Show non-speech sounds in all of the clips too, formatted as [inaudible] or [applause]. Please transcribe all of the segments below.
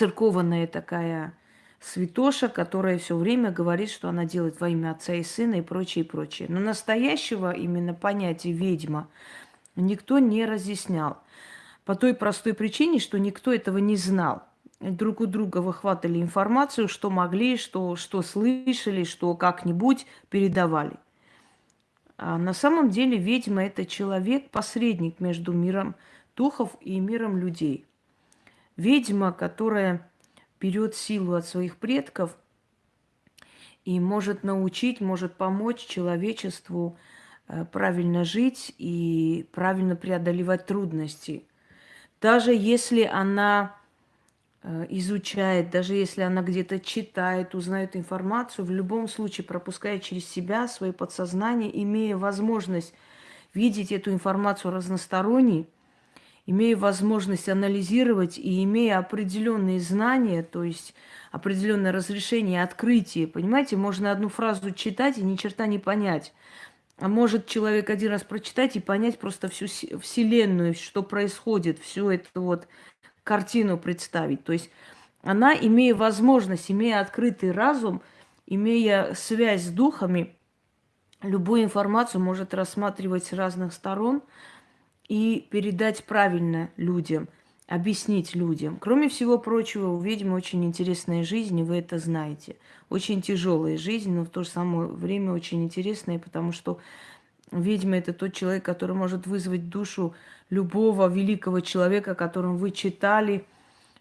церкованная такая святоша, которая все время говорит, что она делает во имя Отца и Сына и прочее, и прочее. Но настоящего именно понятия ведьма никто не разъяснял. По той простой причине, что никто этого не знал. Друг у друга выхватывали информацию, что могли, что, что слышали, что как-нибудь передавали. А на самом деле ведьма – это человек-посредник между миром духов и миром людей. Ведьма, которая берет силу от своих предков и может научить, может помочь человечеству э, правильно жить и правильно преодолевать трудности. Даже если она э, изучает, даже если она где-то читает, узнает информацию, в любом случае пропуская через себя свое подсознание, имея возможность видеть эту информацию разносторонней, имея возможность анализировать и имея определенные знания, то есть определенное разрешение, открытие, понимаете, можно одну фразу читать и ни черта не понять. А может человек один раз прочитать и понять просто всю вселенную, что происходит, всю эту вот картину представить. То есть она, имея возможность, имея открытый разум, имея связь с духами, любую информацию может рассматривать с разных сторон – и передать правильно людям, объяснить людям. Кроме всего прочего, у ведьмы очень интересная жизнь, и вы это знаете. Очень тяжелая жизнь, но в то же самое время очень интересная, потому что ведьма – это тот человек, который может вызвать душу любого великого человека, которым вы читали,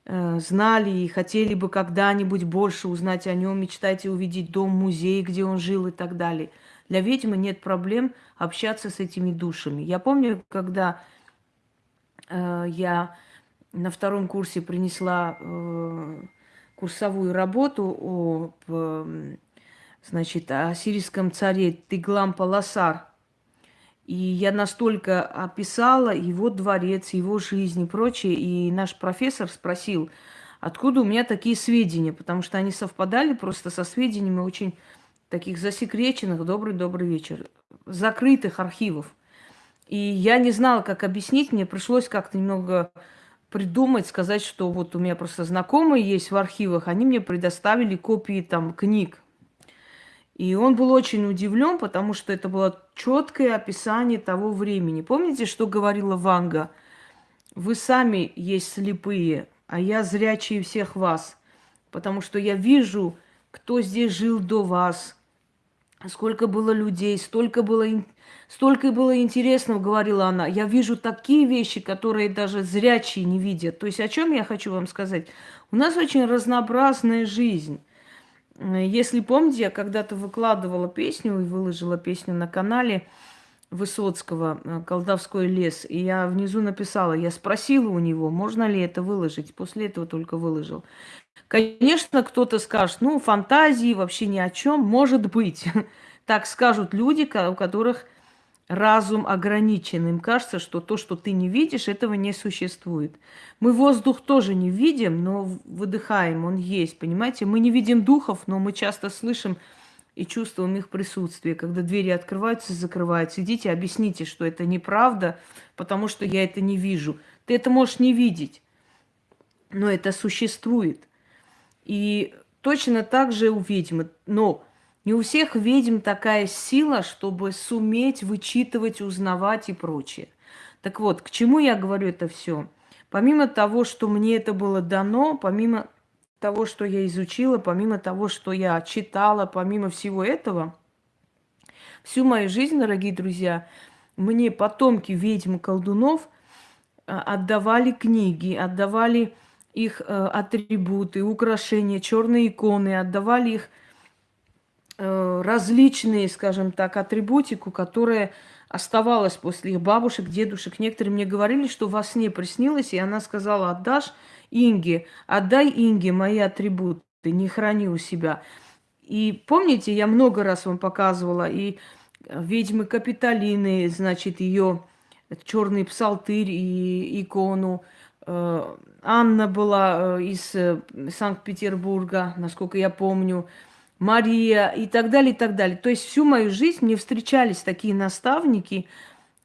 э, знали и хотели бы когда-нибудь больше узнать о нем, мечтаете увидеть дом, музей, где он жил и так далее – для ведьмы нет проблем общаться с этими душами. Я помню, когда э, я на втором курсе принесла э, курсовую работу о, э, значит, о сирийском царе Тиглам Паласар. И я настолько описала его дворец, его жизнь и прочее. И наш профессор спросил, откуда у меня такие сведения, потому что они совпадали просто со сведениями очень таких засекреченных, добрый-добрый вечер, закрытых архивов. И я не знала, как объяснить, мне пришлось как-то немного придумать, сказать, что вот у меня просто знакомые есть в архивах, они мне предоставили копии там книг. И он был очень удивлен, потому что это было четкое описание того времени. Помните, что говорила Ванга? Вы сами есть слепые, а я зрячие всех вас, потому что я вижу, кто здесь жил до вас, сколько было людей, столько было, столько было интересного, говорила она. Я вижу такие вещи, которые даже зрячие не видят. То есть о чем я хочу вам сказать? У нас очень разнообразная жизнь. Если помните, я когда-то выкладывала песню и выложила песню на канале Высоцкого э, «Колдовской лес», и я внизу написала, я спросила у него, можно ли это выложить, после этого только выложил. Конечно, кто-то скажет, ну, фантазии вообще ни о чем, может быть. [laughs] Так скажут люди, у которых разум ограничен. Им кажется, что то, что ты не видишь, этого не существует. Мы воздух тоже не видим, но выдыхаем, он есть, понимаете? Мы не видим духов, но мы часто слышим и чувствуем их присутствие, когда двери открываются и закрываются. Идите, объясните, что это неправда, потому что я это не вижу. Ты это можешь не видеть, но это существует. И точно так же у ведьмы. Но не у всех ведьм такая сила, чтобы суметь вычитывать, узнавать и прочее. Так вот, к чему я говорю это все? Помимо того, что мне это было дано, помимо того, что я изучила, помимо того, что я читала, помимо всего этого, всю мою жизнь, дорогие друзья, мне потомки ведьм колдунов а, отдавали книги, отдавали их э, атрибуты, украшения, черные иконы, отдавали их э, различные, скажем так, атрибутику, которая оставалась после их бабушек, дедушек. Некоторые мне говорили, что во сне приснилось, и она сказала, отдашь Инге, отдай Инге мои атрибуты, не храни у себя. И помните, я много раз вам показывала, и ведьмы Капитолины, значит, ее черный псалтырь и икону, Э, Анна была э, из э, Санкт-Петербурга, насколько я помню, Мария и так далее, и так далее. То есть всю мою жизнь мне встречались такие наставники,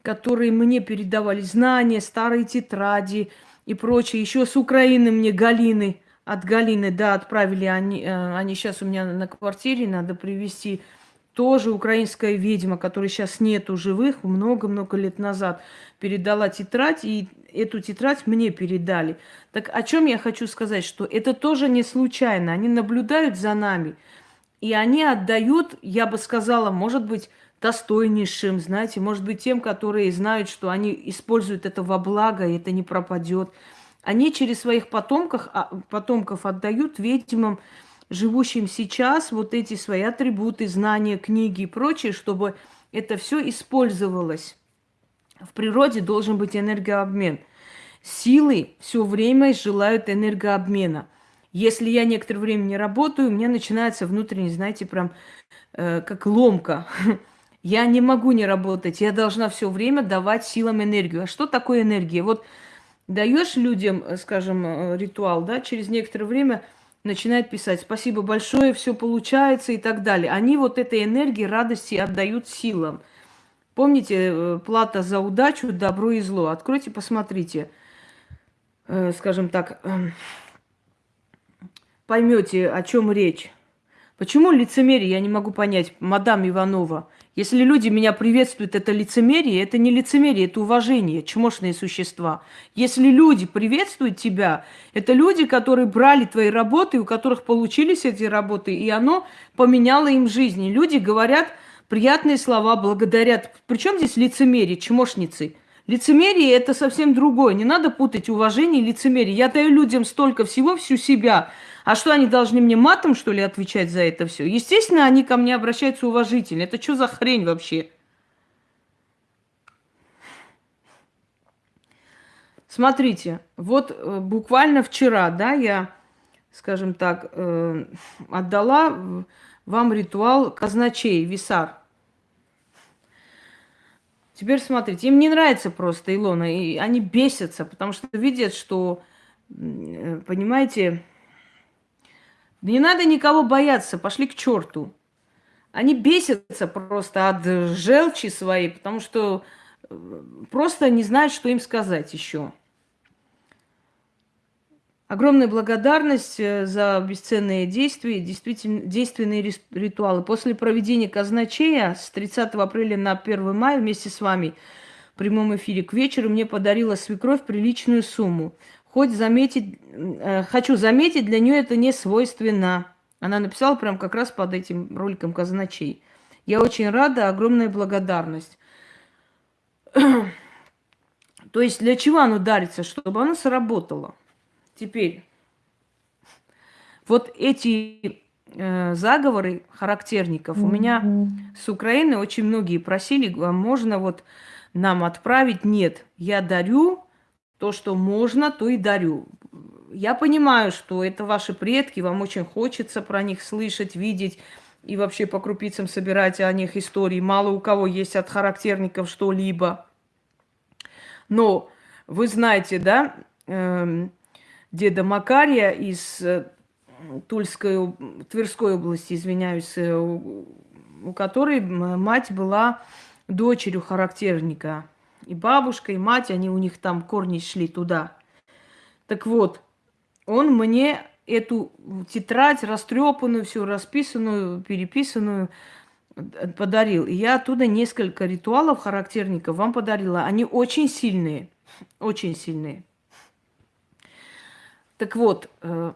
которые мне передавали знания, старые тетради и прочее. Еще с Украины мне Галины от Галины, да, отправили они, э, они сейчас у меня на квартире, надо привезти тоже украинская ведьма, которой сейчас нету живых, много-много лет назад передала тетрадь, и эту тетрадь мне передали. Так о чем я хочу сказать, что это тоже не случайно. Они наблюдают за нами, и они отдают, я бы сказала, может быть, достойнейшим, знаете, может быть, тем, которые знают, что они используют это во благо, и это не пропадет. Они через своих потомков, а, потомков отдают ведьмам, живущим сейчас, вот эти свои атрибуты, знания, книги и прочее, чтобы это все использовалось. В природе должен быть энергообмен. Силы все время желают энергообмена. Если я некоторое время не работаю, у меня начинается внутренне, знаете, прям э, как ломка. [laughs] Я не могу не работать, я должна все время давать силам энергию. А что такое энергия? Вот даешь людям, э, скажем, э, ритуал, да, через некоторое время начинает писать «спасибо большое, все получается» и так далее. Они вот этой энергии, радости отдают силам. Помните, э, плата за удачу, добро и зло. Откройте, посмотрите. Скажем так, эм, поймете, о чем речь. Почему лицемерие, я не могу понять, мадам Иванова. Если люди меня приветствуют, это лицемерие, это не лицемерие, это уважение, чмошные существа. Если люди приветствуют тебя, это люди, которые брали твои работы, у которых получились эти работы, и оно поменяло им жизнь. Люди говорят приятные слова, благодарят. Причем здесь лицемерие, чмошницы? Лицемерие – это совсем другое. Не надо путать уважение и лицемерие. Я даю людям столько всего, всю себя – а что, они должны мне матом, что ли, отвечать за это все? Естественно, они ко мне обращаются уважительно. Это что за хрень вообще? Смотрите, вот э, буквально вчера, да, я, скажем так, э, отдала вам ритуал казначей, висар. Теперь смотрите, им не нравится просто Илона, и они бесятся, потому что видят, что, э, понимаете, не надо никого бояться, пошли к черту. Они бесятся просто от желчи своей, потому что э, просто не знают, что им сказать еще. Огромная благодарность э, за бесценные действия, действительно, действенные ритуалы. После проведения казначея с 30 апреля на 1 мая вместе с вами в прямом эфире к вечеру мне подарила свекровь приличную сумму. Хоть заметить, э, хочу заметить, для нее это не свойственно. Она написала прям как раз под этим роликом казначей. Я очень рада, огромная благодарность. [clears throat] То есть для чего оно дарится? Чтобы оно сработало. Теперь, вот эти э, заговоры характерников у меня с Украины очень многие просили, а можно вот нам отправить? Нет, я дарю то, что можно, то и дарю. Я понимаю, что это ваши предки, вам очень хочется про них слышать, видеть и вообще по крупицам собирать о них истории. Мало у кого есть от характерников что-либо. Но вы знаете, да, э, деда Макария из э, Тульской, Тверской области, извиняюсь, э, у, у которой мать была дочерью характерника. И бабушка, и мать, они у них там корни шли туда. Так вот, он мне эту тетрадь растрепанную, всю расписанную, переписанную э, подарил. И я оттуда несколько ритуалов характерников вам подарила. Они очень сильные, очень сильные. Так вот, э,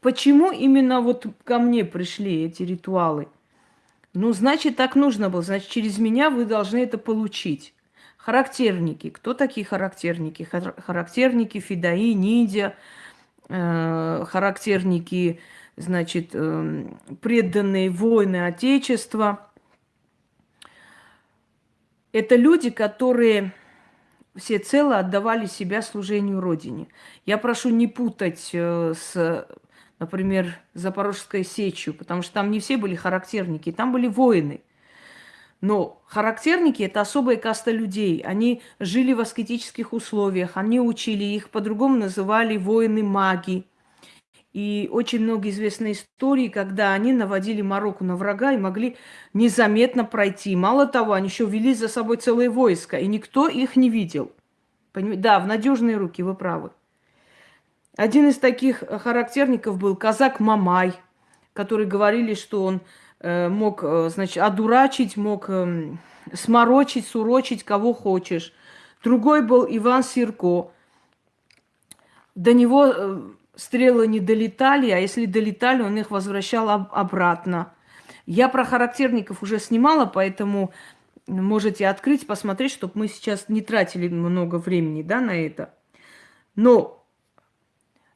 почему именно вот ко мне пришли эти ритуалы? Ну, значит, так нужно было. Значит, через меня вы должны это получить. Характерники. Кто такие характерники? Характерники Фидаи, Ниндзя, э, характерники, значит, э, преданные воины Отечества. Это люди, которые все цело отдавали себя служению Родине. Я прошу не путать э, с, например, Запорожской сечью, потому что там не все были характерники, там были воины – но характерники – это особая каста людей. Они жили в аскетических условиях, они учили, их по-другому называли воины-маги. И очень много известной истории, когда они наводили мороку на врага и могли незаметно пройти. Мало того, они еще вели за собой целое войско, и никто их не видел. Поним... Да, в надежные руки, вы правы. Один из таких характерников был казак Мамай, который говорили, что он э, мог, э, значит, одурачить, мог э, сморочить, сурочить кого хочешь. Другой был Иван Сирко. До него э, стрелы не долетали, а если долетали, он их возвращал об- обратно. Я про характерников уже снимала, поэтому можете открыть, посмотреть, чтобы мы сейчас не тратили много времени да, на это. Но,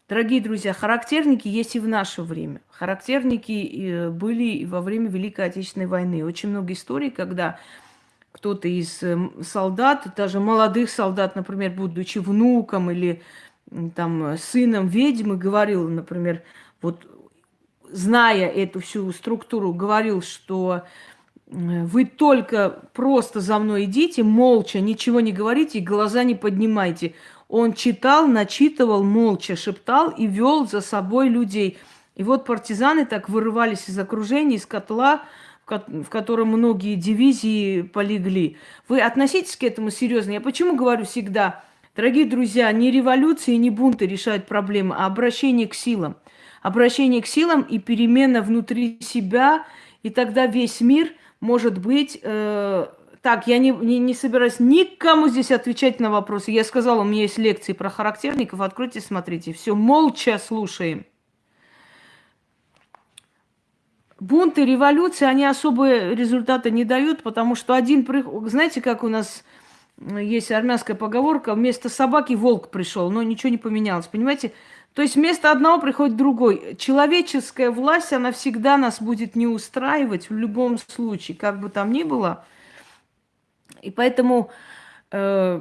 дорогие друзья, характерники есть и в наше время. Характерники э, были и во время Великой Отечественной войны. Очень много историй, когда кто-то из эм, солдат, даже молодых солдат, например, будучи внуком или там сыном ведьмы, говорил, например, вот зная эту всю структуру, говорил, что вы только просто за мной идите, молча, ничего не говорите и глаза не поднимайте. Он читал, начитывал, молча шептал и вел за собой людей. И вот партизаны так вырывались из окружения, из котла, в котором многие дивизии полегли. Вы относитесь к этому серьезно. Я почему говорю всегда, дорогие друзья, не революции, не бунты решают проблемы, а обращение к силам. Обращение к силам и перемена внутри себя, и тогда весь мир может быть... Э, так, я не, не, не собираюсь никому здесь отвечать на вопросы. Я сказала, у меня есть лекции про характерников. Откройте, смотрите. Все, молча слушаем. Бунты, революции, они особые результаты не дают, потому что один... Знаете, как у нас есть армянская поговорка, вместо собаки волк пришел, но ничего не поменялось, понимаете? То есть вместо одного приходит другой. Человеческая власть, она всегда нас будет не устраивать в любом случае, как бы там ни было. И поэтому э,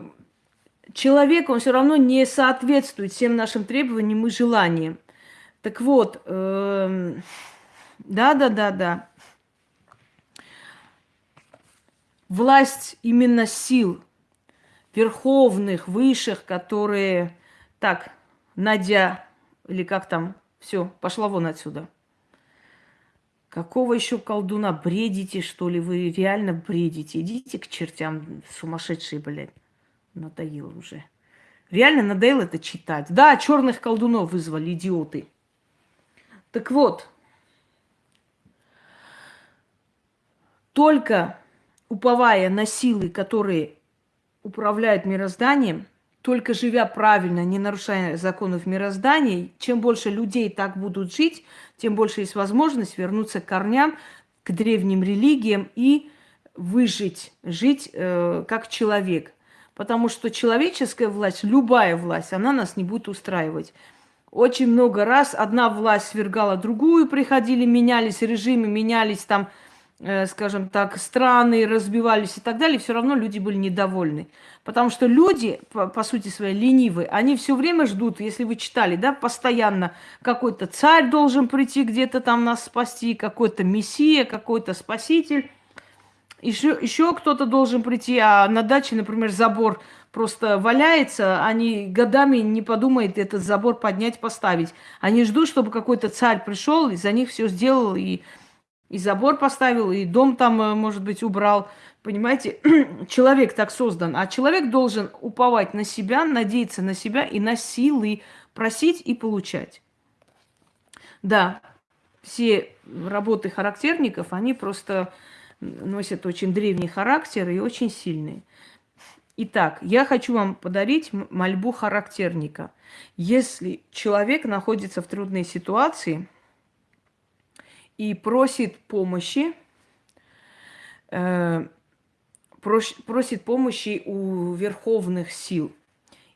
человек, он все равно не соответствует всем нашим требованиям и желаниям. Так вот, э, да, да, да, да. Власть именно сил верховных, высших, которые... Так, Надя, или как там, все, пошла вон отсюда. Какого еще колдуна? Бредите, что ли? Вы реально бредите? Идите к чертям, сумасшедшие, блядь. Надоело уже. Реально надоело это читать. Да, черных колдунов вызвали, идиоты. Так вот, только уповая на силы, которые управляют мирозданием, только живя правильно, не нарушая законов мироздания, чем больше людей так будут жить, тем больше есть возможность вернуться к корням, к древним религиям и выжить, жить э, как человек. Потому что человеческая власть, любая власть, она нас не будет устраивать. Очень много раз одна власть свергала другую, приходили, менялись режимы, менялись там скажем так, страны разбивались и так далее, все равно люди были недовольны. Потому что люди, по, по сути своей, ленивые, они все время ждут, если вы читали, да, постоянно какой-то царь должен прийти где-то там нас спасти, какой-то мессия, какой-то спаситель. Еще, еще кто-то должен прийти, а на даче, например, забор просто валяется, они годами не подумают этот забор поднять, поставить. Они ждут, чтобы какой-то царь пришел и за них все сделал и и забор поставил, и дом там, э, может быть, убрал. Понимаете, [clears throat] человек так создан, а человек должен уповать на себя, надеяться на себя и на силы просить и получать. Да, все работы характерников, они просто носят очень древний характер и очень сильные. Итак, я хочу вам подарить мольбу характерника. Если человек находится в трудной ситуации – и просит помощи, э, просит помощи у верховных сил.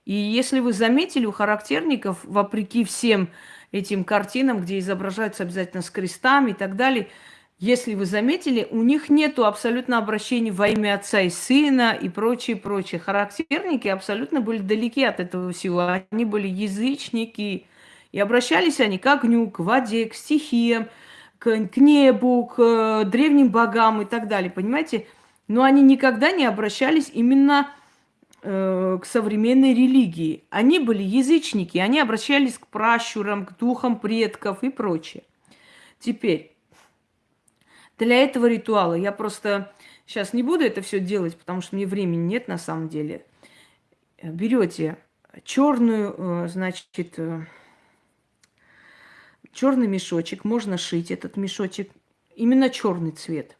И если вы заметили, у характерников, вопреки всем этим картинам, где изображаются обязательно с крестами и так далее, если вы заметили, у них нету абсолютно обращений во имя отца и сына и прочее, прочее. Характерники абсолютно были далеки от этого всего. Они были язычники. И обращались они к огню, к воде, к стихиям, к, к небу, к э, древним богам и так далее, понимаете? Но они никогда не обращались именно э, к современной религии. Они были язычники, они обращались к пращурам, к духам предков и прочее. Теперь, для этого ритуала я просто сейчас не буду это все делать, потому что мне времени нет на самом деле. Берете черную, э, значит, черный мешочек, можно шить этот мешочек, именно черный цвет.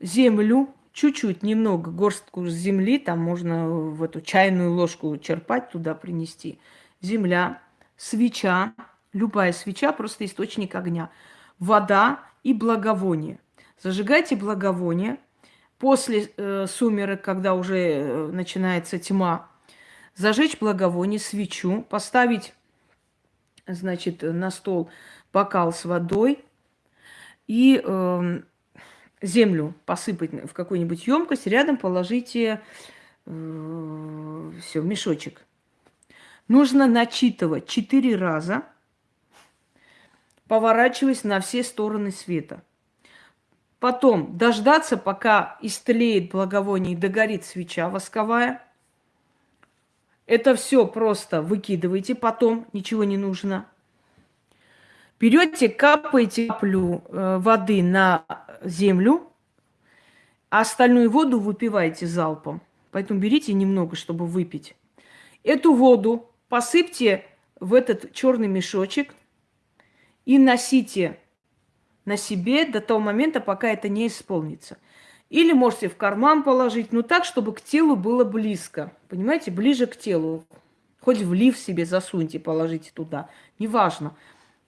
Землю, чуть-чуть, немного, горстку земли, там можно в эту чайную ложку черпать, туда принести. Земля, свеча, любая свеча, просто источник огня. Вода и благовоние. Зажигайте благовоние. После э, сумерек, когда уже э, начинается тьма, зажечь благовоние, свечу, поставить, значит, на стол бокал с водой и э, землю посыпать в какую-нибудь емкость, рядом положите э, все, мешочек. Нужно начитывать четыре раза, поворачиваясь на все стороны света. Потом дождаться, пока истлеет благовоние и догорит свеча восковая. Это все просто выкидывайте потом, ничего не нужно. Берете, капаете каплю э, воды на землю, а остальную воду выпиваете залпом. Поэтому берите немного, чтобы выпить. Эту воду посыпьте в этот черный мешочек и носите на себе до того момента, пока это не исполнится. Или можете в карман положить, но так, чтобы к телу было близко. Понимаете, ближе к телу. Хоть в лиф себе засуньте, положите туда. Неважно.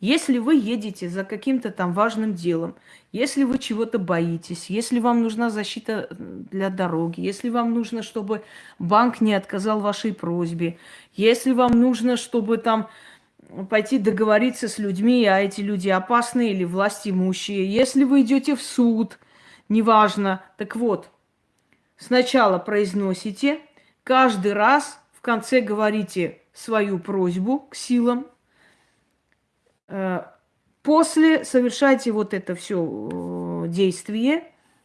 Если вы едете за каким-то там важным делом, если вы чего-то боитесь, если вам нужна защита для дороги, если вам нужно, чтобы банк не отказал вашей просьбе, если вам нужно, чтобы там пойти договориться с людьми, а эти люди опасные или власть имущие, если вы идете в суд, неважно, так вот, сначала произносите, каждый раз в конце говорите свою просьбу к силам, Э, после совершайте вот это все э, действие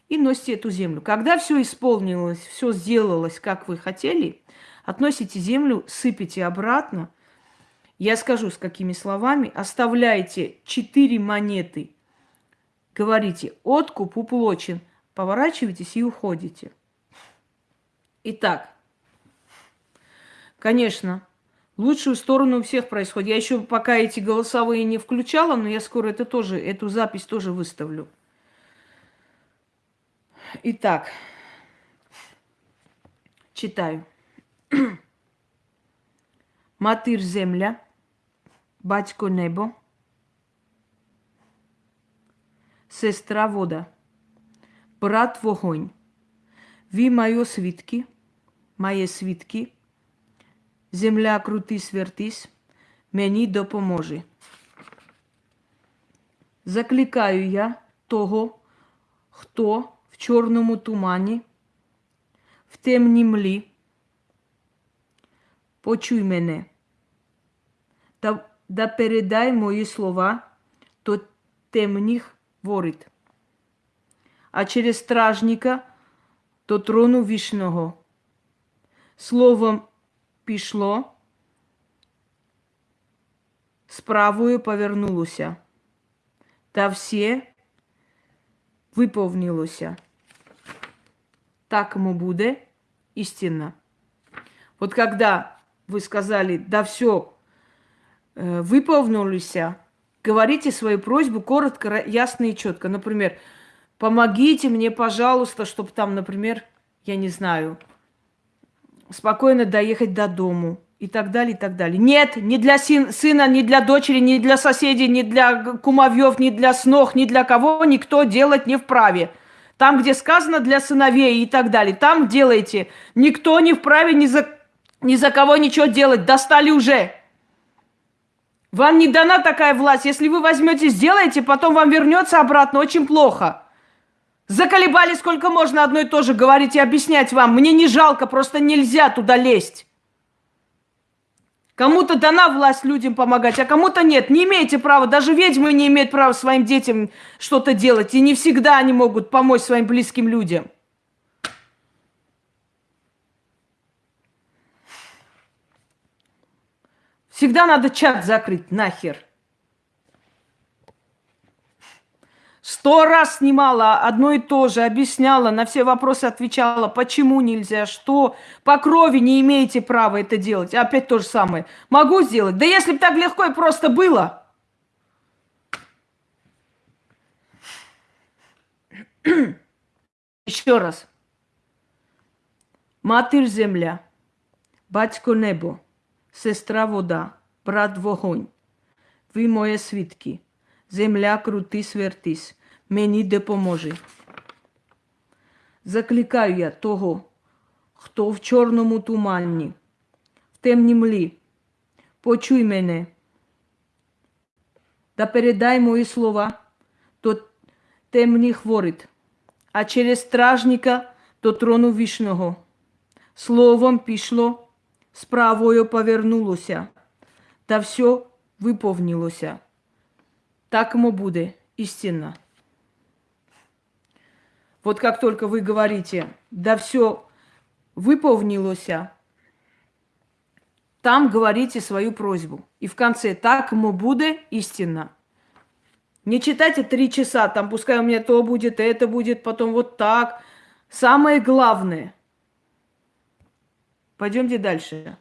и носите эту землю. Когда все исполнилось, все сделалось, как вы хотели, относите землю, сыпите обратно. Я скажу, с какими словами. Оставляйте четыре монеты. Говорите, откуп уплочен. Поворачивайтесь и уходите. Итак, конечно, лучшую сторону у всех происходит. Я еще пока эти голосовые не включала, но я скоро это тоже, эту запись тоже выставлю. Итак, читаю. [clears throat] Матір земля, батько небо, сестра вода, брат вогонь. Ви моє свідки, моє свідки, Земля крутись, вертись, мені допоможи. Закликаю я того, хто в чорному тумані, в темній млі. Почуй мене та да передай мої слова то темних ворит, а через стражника до трону вічного. Словом пішло, справою повернулося, та все виповнилося. Так ему буде истинно. Вот когда вы сказали, да все, э, выполнилось, говорите свою просьбу коротко, ясно и четко. Например, помогите мне, пожалуйста, чтобы там, например, я не знаю, спокойно доехать до дому и так далее, и так далее. Нет, не для сына, не для дочери, не для соседей, не для кумовьев, не для снох, ни для кого никто делать не вправе. Там, где сказано для сыновей и так далее, там делайте. Никто не вправе ни за, ни за кого ничего делать. Достали уже. Вам не дана такая власть. Если вы возьмете, сделаете, потом вам вернется обратно очень плохо. Заколебали сколько можно одно и то же говорить и объяснять вам. Мне не жалко, просто нельзя туда лезть. Кому-то дана власть людям помогать, а кому-то нет. Не имеете права, даже ведьмы не имеют права своим детям что-то делать. И не всегда они могут помочь своим близким людям. Всегда надо чат закрыть, нахер. Сто раз снимала одно и то же, объясняла, на все вопросы отвечала, почему нельзя, что по крови не имеете права это делать. Опять то же самое. Могу сделать? Да если бы так легко и просто было. [clears throat] Еще раз. Матір земля, батько небо, сестра вода, брат вогонь. Ви моє свідки. Земля крутись, вертись, мені допоможи. Закликаю я того, хто в чорному тумані, в темній млі. Почуй мене. Та передай мої слова до темних воріт, а через стражника до трону вічного. Словом пішло, справою повернулося, та все виповнилося. Так ему будет истинно. Вот как только вы говорите, да все выполнилось, там говорите свою просьбу. И в конце так ему будет истинно. Не читайте три часа, там пускай у меня то будет, это будет, потом вот так. Самое главное. Пойдемте дальше.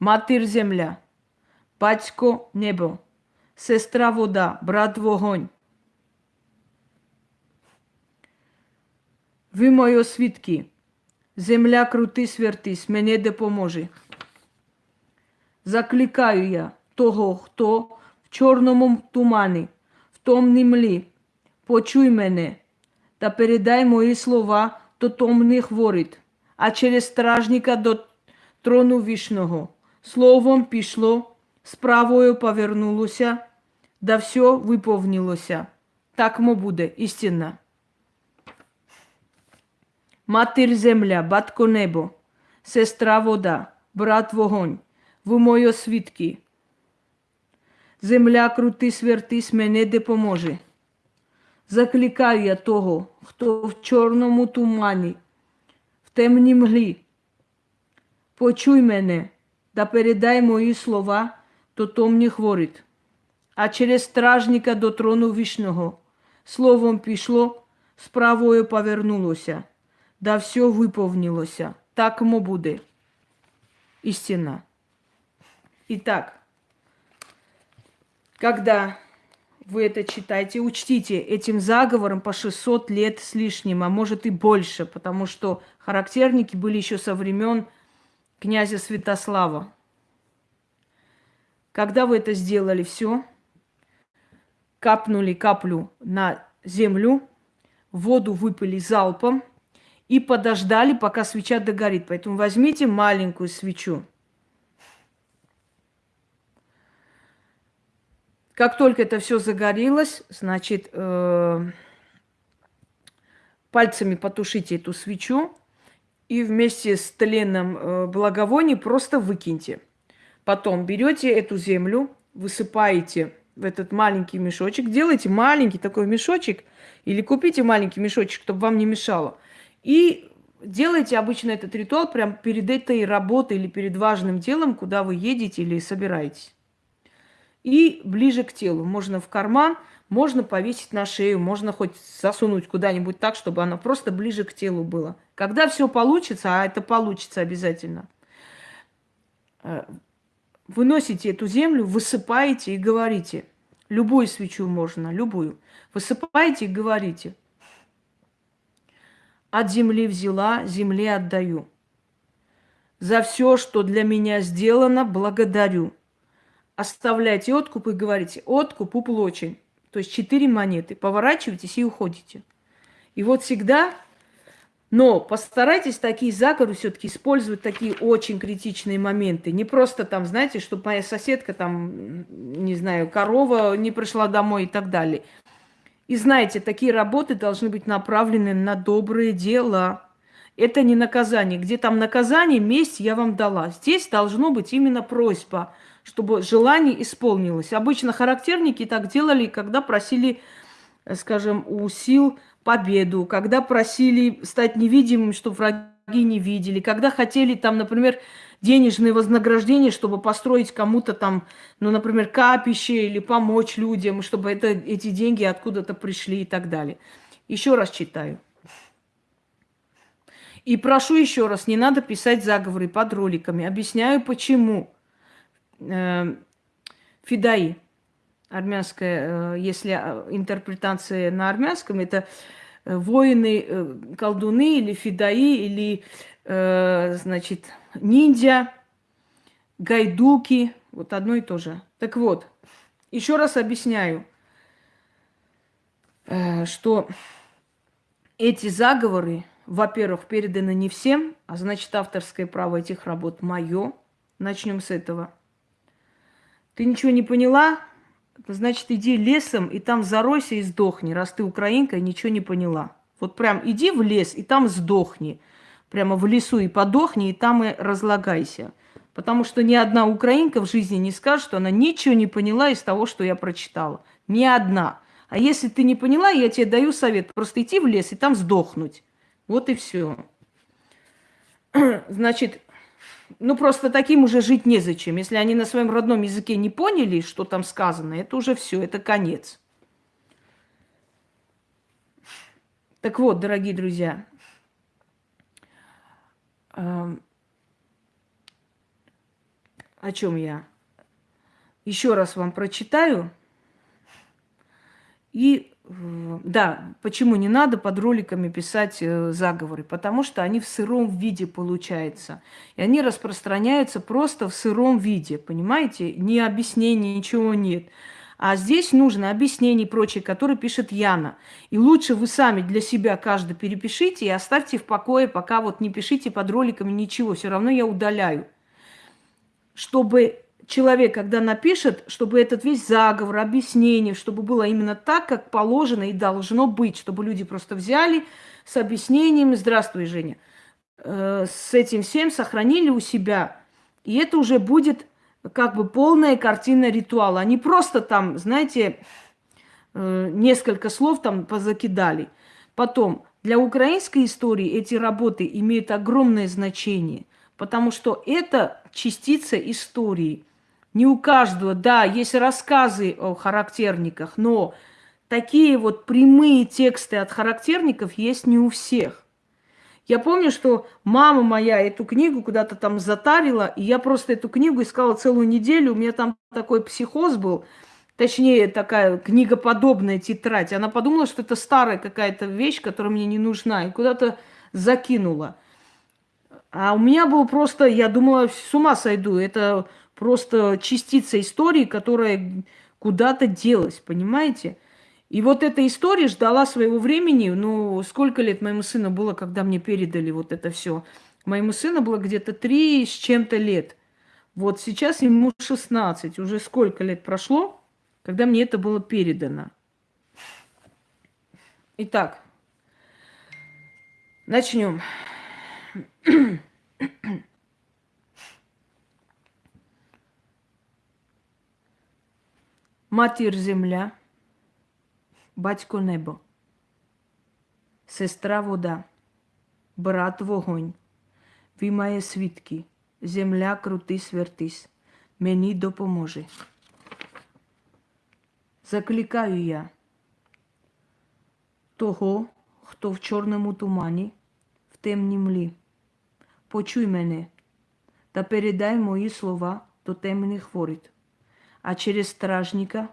Матір земля. Батько небо, сестра вода, брат вогонь. Ви мої свідки, земля крутись, вертись, мені допоможе. Закликаю я того, хто в чорному тумані, в томній млі. Почуй мене та передай мої слова до томних воріт, а через стражника до трону вічного. Словом пішло справою повернулося, да все виповнилося. Так мо буде істинно. Матір земля, батько небо, сестра вода, брат вогонь, ви мої свідки. Земля крутись, вертись, мене допоможе. Закликаю я того, хто в чорному тумані, в темній мглі. Почуй мене, да передай мої слова то томні хворить, а через стражника до трону вічного. Словом пішло, справою повернулося, да все виповнилося. Так мо буде. Истина. Итак, когда вы это читаете, учтите этим заговором по 600 лет с лишним, а может и больше, потому что характерники были еще со времен князя Святослава. Когда вы это сделали все, капнули каплю на землю, воду выпили залпом и подождали, пока свеча догорит. Поэтому возьмите маленькую свечу. Как только это все загорелось, значит, э, пальцами потушите эту свечу и вместе с тленом э, благовоний просто выкиньте. Потом берете эту землю, высыпаете в этот маленький мешочек, делайте маленький такой мешочек или купите маленький мешочек, чтобы вам не мешало. И делайте обычно этот ритуал прямо перед этой работой или перед важным делом, куда вы едете или собираетесь. И ближе к телу. Можно в карман, можно повесить на шею, можно хоть засунуть куда-нибудь так, чтобы оно просто ближе к телу было. Когда все получится, а это получится обязательно, э, выносите эту землю, высыпаете и говорите. Любую свечу можно, любую. Высыпаете и говорите. От земли взяла, земле отдаю. За все, что для меня сделано, благодарю. Оставляйте откуп и говорите, откуп уплочен. То есть четыре монеты. Поворачивайтесь и уходите. И вот всегда но постарайтесь такие заговоры все-таки использовать такие очень критичные моменты. Не просто там, знаете, чтобы моя соседка там, не знаю, корова не пришла домой и так далее. И знаете, такие работы должны быть направлены на доброе дело. Это не наказание. Где там наказание, месть я вам дала. Здесь должно быть именно просьба, чтобы желание исполнилось. Обычно характерники так делали, когда просили, скажем, у сил победу, когда просили стать невидимым, чтобы враги богини видели, когда хотели там, например, денежные вознаграждения, чтобы построить кому-то там, ну, например, капище или помочь людям, чтобы это, эти деньги откуда-то пришли и так далее. Еще раз читаю. И прошу еще раз, не надо писать заговоры под роликами. Объясняю, почему. Э, Фидаи, армянская, э, если э, интерпретация на армянском, это воины, колдуны или фидаи, или, значит, ниндзя, гайдуки, вот одно и то же. Так вот, еще раз объясняю, что эти заговоры во-первых, передано не всем, а значит, авторское право этих работ мое. Начнем с этого. Ты ничего не поняла? Значит, иди лесом и там заройся и сдохни, раз ты украинка и ничего не поняла. Вот прям иди в лес и там сдохни. Прямо в лесу и подохни, и там и разлагайся. Потому что ни одна украинка в жизни не скажет, что она ничего не поняла из того, что я прочитала. Ни одна. А если ты не поняла, я тебе даю совет. Просто идти в лес и там сдохнуть. Вот и все. [clears throat] Значит, ну просто таким уже жить незачем. Если они на своем родном языке не поняли, что там сказано, это уже все, это конец. Так вот, дорогие друзья, эм, о чем я? Еще раз вам прочитаю. И да, почему не надо под роликами писать э, заговоры? Потому что они в сыром виде получаются. И они распространяются просто в сыром виде, понимаете? Ни объяснений, ничего нет. А здесь нужно объяснение и прочее, которое пишет Яна. И лучше вы сами для себя каждый перепишите и оставьте в покое, пока вот не пишите под роликами ничего. Все равно я удаляю. Чтобы человек, когда напишет, чтобы этот весь заговор, объяснение, чтобы было именно так, как положено и должно быть, чтобы люди просто взяли с объяснением «Здравствуй, Женя», э, с этим всем сохранили у себя. И это уже будет как бы полная картина ритуала. Они просто там, знаете, э, несколько слов там позакидали. Потом, для украинской истории эти работы имеют огромное значение, потому что это частица истории – не у каждого, да, есть рассказы о характерниках, но такие вот прямые тексты от характерников есть не у всех. Я помню, что мама моя эту книгу куда-то там затарила, и я просто эту книгу искала целую неделю. У меня там такой психоз был, точнее, такая книгоподобная тетрадь. Она подумала, что это старая какая-то вещь, которая мне не нужна, и куда-то закинула. А у меня был просто, я думала, с ума сойду. Это просто частица истории, которая куда-то делась, понимаете? И вот эта история ждала своего времени. Ну, сколько лет моему сыну было, когда мне передали вот это все? Моему сыну было где-то три с чем-то лет. Вот сейчас ему 16. Уже сколько лет прошло, когда мне это было передано. Итак, начнем. Матір земля, батько небо, сестра вода, брат вогонь, ви має свідки, земля крутись вертись, мені допоможе. Закликаю я того, хто в чорному тумані, в темній млі. Почуй мене та передай мої слова до темних воріт а через стражника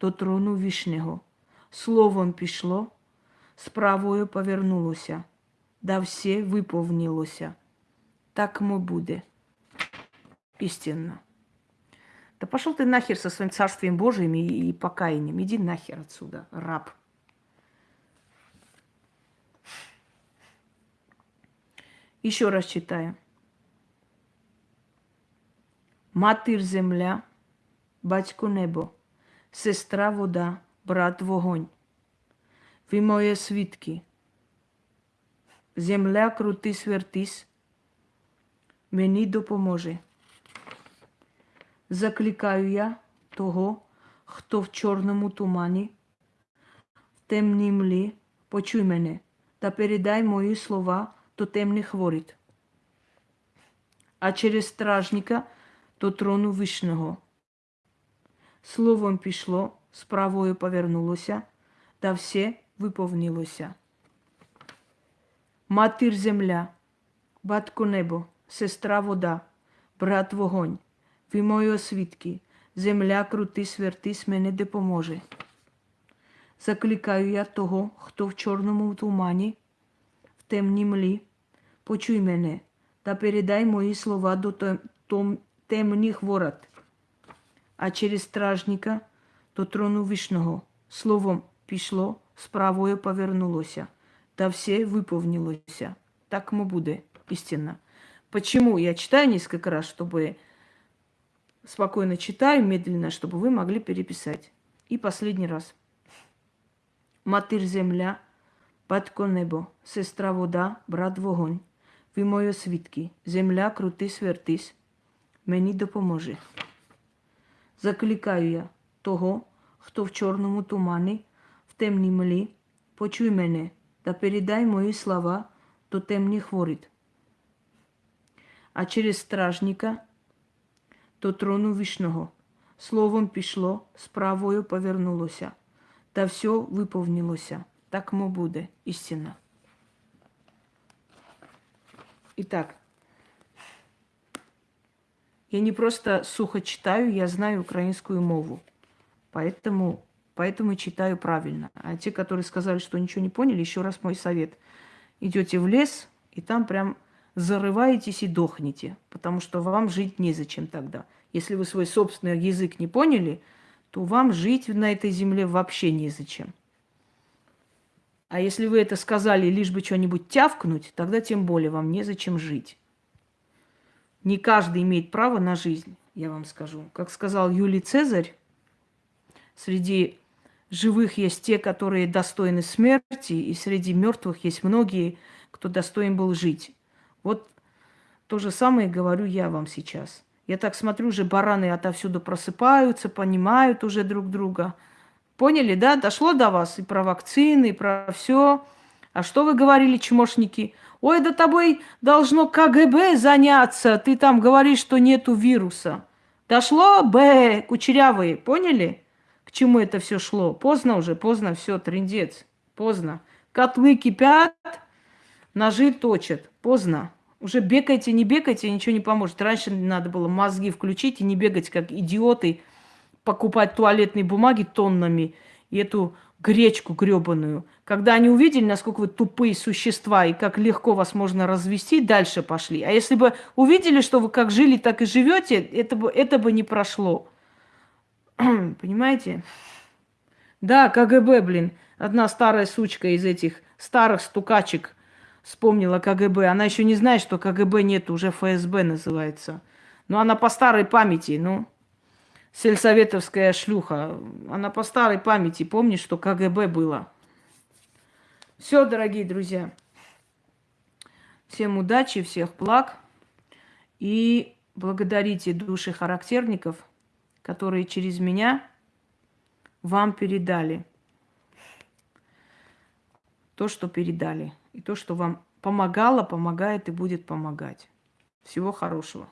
до трону вішнього. Словом пішло, справою повернулося, да все виповнилося. Так мо буде. Истинно. Да пошел ты нахер со своим царствием Божиим и, и покаянием. Иди нахер отсюда, раб. Еще раз читаем. Матір земля, батько небо, сестра вода, брат вогонь. Ви моє свідки. Земля крутись вертись, мені допоможе. Закликаю я того, хто в чорному тумані, в темній млі, почуй мене та передай мої слова то тем не хворит. А через стражника до трону вишнього. Словом пішло, справою повернулося, та все виповнилося. Матір земля, батько небо, сестра вода, брат вогонь, ви мої освідки, земля крутись, вертись, мене допоможе. Закликаю я того, хто в чорному тумані, в темній млі, почуй мене та передай мої слова до тем- темних ворот, а через стражника до трону вишного. Словом пішло, справою повернулося, та все виповнилося. Так му буде истинно. Почему я читаю несколько раз, чтобы спокойно читаю, медленно, чтобы вы могли переписать. И последний раз. Матір земля, батько небо, сестра вода, брат вогонь. Ви мої свідки, земля крутись, вертись, мені допоможе. Закликаю я того, хто в чорному тумані, в темній млі, почуй мене та передай мої слова до темних воріт. А через стражника до трону вишного. Словом пішло, справою повернулося, та все виповнилося. Так мо буде істина. Итак, я не просто сухо читаю, я знаю украинскую мову. Поэтому, поэтому читаю правильно. А те, которые сказали, что ничего не поняли, еще раз мой совет. Идете в лес, и там прям зарываетесь и дохнете, потому что вам жить незачем тогда. Если вы свой собственный язык не поняли, то вам жить на этой земле вообще незачем. А если вы это сказали лишь бы что-нибудь тявкнуть, тогда тем более вам незачем жить. Не каждый имеет право на жизнь, я вам скажу. Как сказал Юлий Цезарь, среди живых есть те, которые достойны смерти, и среди мертвых есть многие, кто достоин был жить. Вот то же самое говорю я вам сейчас. Я так смотрю, уже бараны отовсюду просыпаются, понимают уже друг друга. Поняли, да? Дошло до вас и про вакцины, и про все. А что вы говорили, чмошники? Ой, да тобой должно КГБ заняться. Ты там говоришь, что нету вируса. Дошло, Б, кучерявые, поняли? К чему это все шло? Поздно уже, поздно, все, трендец. Поздно. Котлы кипят, ножи точат. Поздно. Уже бегайте, не бегайте, ничего не поможет. Раньше надо было мозги включить и не бегать, как идиоты, покупать туалетные бумаги тоннами и эту гречку гребаную. Когда они увидели, насколько вы тупые существа и как легко вас можно развести, дальше пошли. А если бы увидели, что вы как жили, так и живете, это бы, это бы не прошло. [clears throat] Понимаете? Да, КГБ, блин. Одна старая сучка из этих старых стукачек вспомнила КГБ. Она еще не знает, что КГБ нет, уже ФСБ называется. Но она по старой памяти, ну, сельсоветовская шлюха. Она по старой памяти помнит, что КГБ было. Все, дорогие друзья. Всем удачи, всех благ. И благодарите души характерников, которые через меня вам передали то, что передали. И то, что вам помогало, помогает и будет помогать. Всего хорошего.